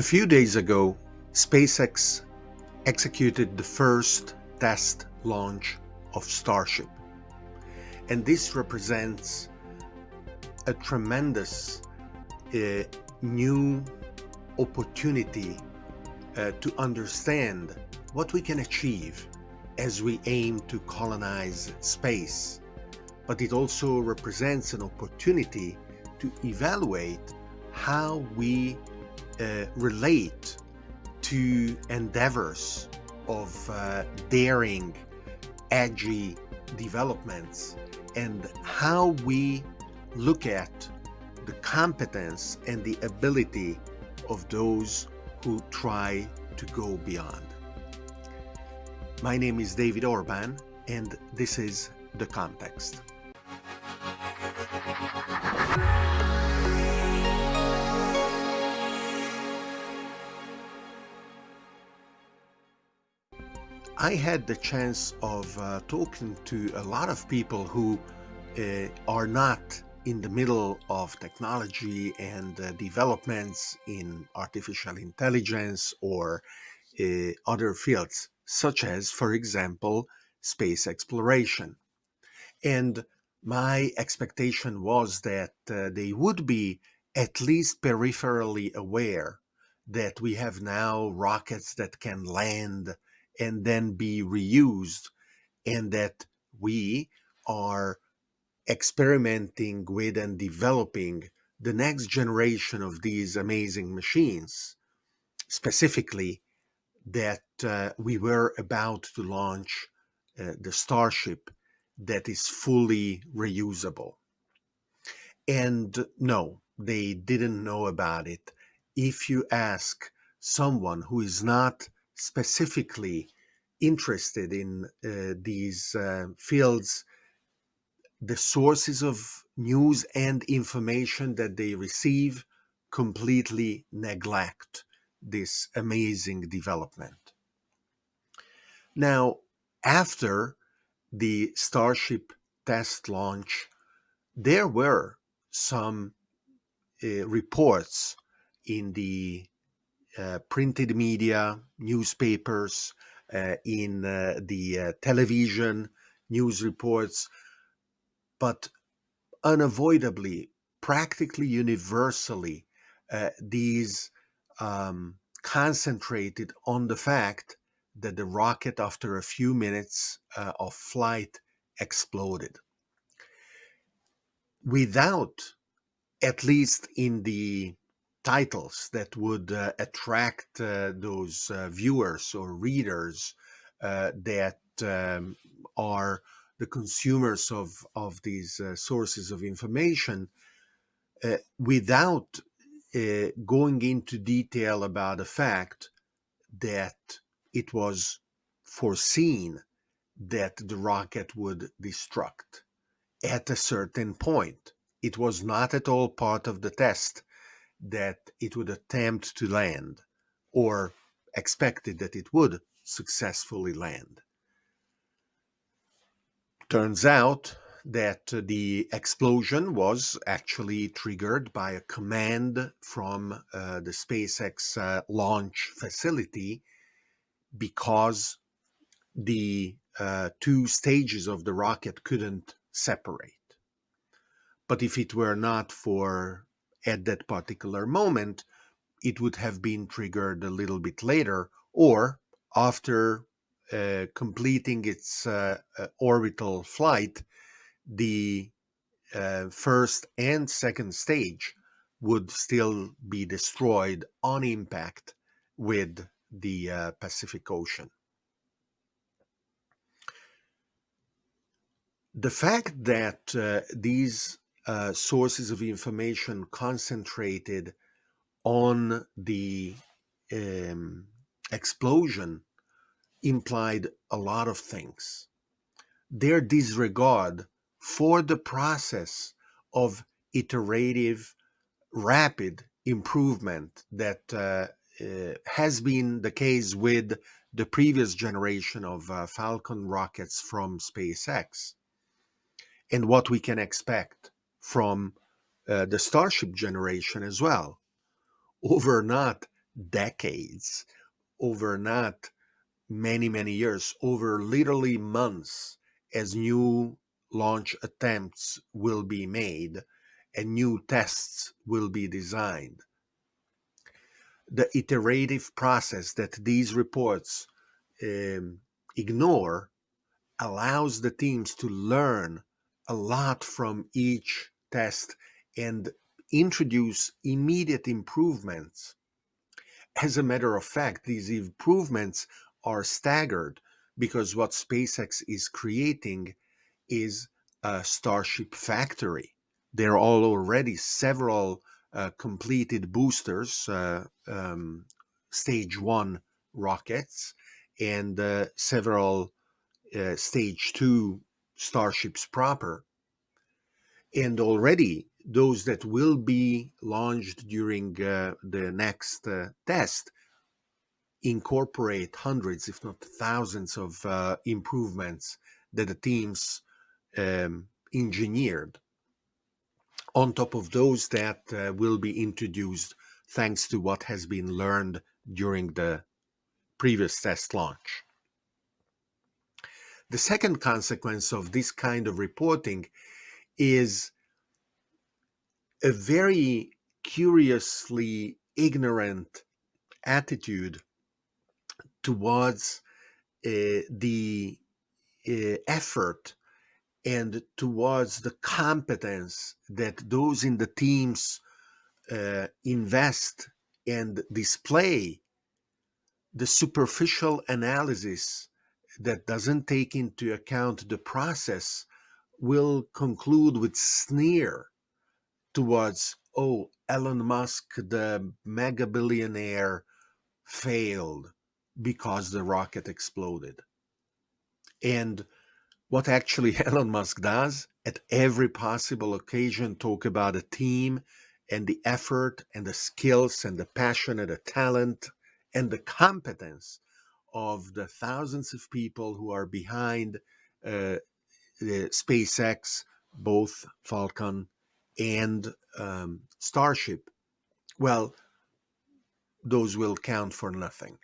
A few days ago, SpaceX executed the first test launch of Starship. And this represents a tremendous uh, new opportunity uh, to understand what we can achieve as we aim to colonize space. But it also represents an opportunity to evaluate how we uh, relate to endeavors of uh, daring, edgy developments and how we look at the competence and the ability of those who try to go beyond. My name is David Orban and this is The Context. I had the chance of uh, talking to a lot of people who uh, are not in the middle of technology and uh, developments in artificial intelligence or uh, other fields, such as, for example, space exploration. And my expectation was that uh, they would be at least peripherally aware that we have now rockets that can land and then be reused and that we are experimenting with and developing the next generation of these amazing machines specifically that uh, we were about to launch uh, the starship that is fully reusable. And no they didn't know about it. If you ask someone who is not specifically interested in uh, these uh, fields, the sources of news and information that they receive completely neglect this amazing development. Now, after the Starship test launch, there were some uh, reports in the printed media, newspapers, uh, in uh, the uh, television, news reports, but unavoidably, practically universally, uh, these um, concentrated on the fact that the rocket, after a few minutes uh, of flight, exploded. Without, at least in the titles that would uh, attract uh, those uh, viewers or readers uh, that um, are the consumers of, of these sources of information without going into detail about the fact that it was foreseen that the rocket would destruct at a certain point. It was not at all part of the test that it would attempt to land or expected that it would successfully land. Turns out that the explosion was actually triggered by a command from uh, the SpaceX uh, launch facility because the uh, two stages of the rocket couldn't separate. But if it were not for at that particular moment, it would have been triggered a little bit later or after uh, completing its uh, uh, orbital flight, the uh, first and second stage would still be destroyed on impact with the uh, Pacific Ocean. The fact that uh, these uh, sources of information concentrated on the um, explosion implied a lot of things. Their disregard for the process of iterative, rapid improvement that uh, uh, has been the case with the previous generation of uh, Falcon rockets from SpaceX and what we can expect from uh, the Starship generation as well, over not decades, over not many, many years, over literally months, as new launch attempts will be made and new tests will be designed. The iterative process that these reports um, ignore allows the teams to learn a lot from each test and introduce immediate improvements. As a matter of fact, these improvements are staggered because what SpaceX is creating is a Starship factory. There are already several uh, completed boosters, uh, um, stage one rockets, and uh, several uh, stage two starships proper. And already those that will be launched during uh, the next uh, test incorporate hundreds, if not thousands, of uh, improvements that the teams um, engineered on top of those that uh, will be introduced thanks to what has been learned during the previous test launch. The second consequence of this kind of reporting is a very curiously ignorant attitude towards uh, the uh, effort and towards the competence that those in the teams uh, invest and display. The superficial analysis that doesn't take into account the process will conclude with sneer towards oh elon musk the mega billionaire failed because the rocket exploded. And what actually Elon Musk does at every possible occasion talk about a team and the effort and the skills and the passion and the talent and the competence of the thousands of people who are behind uh, SpaceX, both Falcon and um, Starship. Well, those will count for nothing,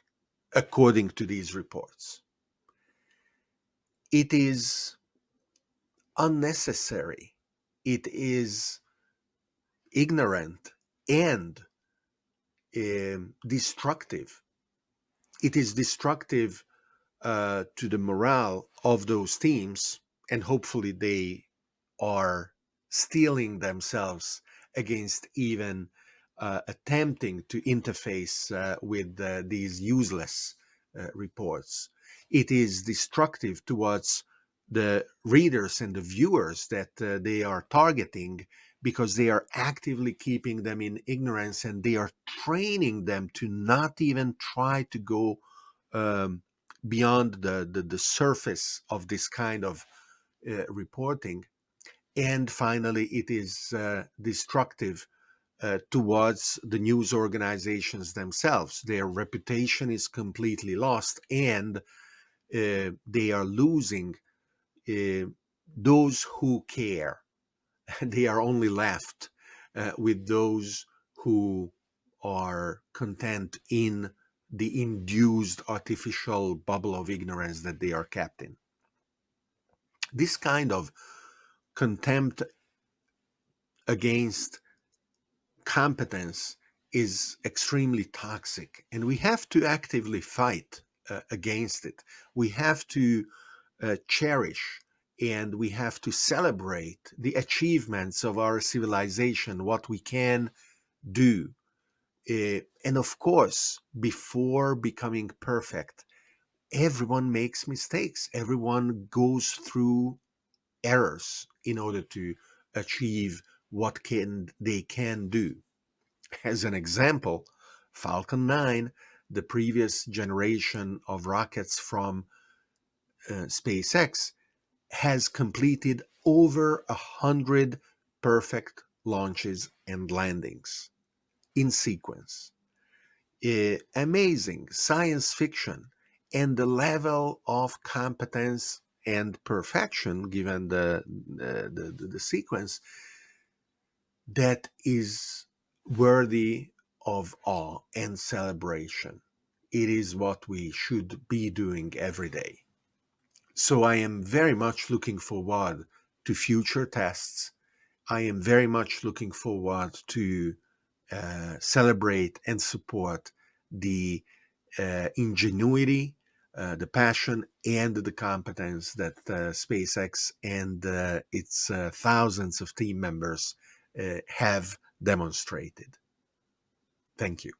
according to these reports it is unnecessary, it is ignorant and uh, destructive. It is destructive uh, to the morale of those teams, and hopefully they are steeling themselves against even uh, attempting to interface uh, with uh, these useless uh, reports. It is destructive towards the readers and the viewers that uh, they are targeting because they are actively keeping them in ignorance and they are training them to not even try to go um, beyond the, the, the, surface of this kind of uh, reporting. And finally, it is uh, destructive uh, towards the news organizations themselves. Their reputation is completely lost and uh, they are losing uh, those who care. they are only left uh, with those who are content in the induced artificial bubble of ignorance that they are kept in. This kind of contempt against competence is extremely toxic and we have to actively fight uh, against it. We have to uh, cherish and we have to celebrate the achievements of our civilization, what we can do. Uh, and of course, before becoming perfect, everyone makes mistakes. Everyone goes through errors in order to achieve what can they can do. As an example, Falcon 9 the previous generation of rockets from uh, SpaceX has completed over a hundred perfect launches and landings in sequence. Uh, amazing science fiction and the level of competence and perfection given the, the, the, the sequence that is worthy of awe and celebration. It is what we should be doing every day. So I am very much looking forward to future tests. I am very much looking forward to uh, celebrate and support the uh, ingenuity, uh, the passion, and the competence that uh, SpaceX and uh, its uh, thousands of team members have demonstrated. Thank you.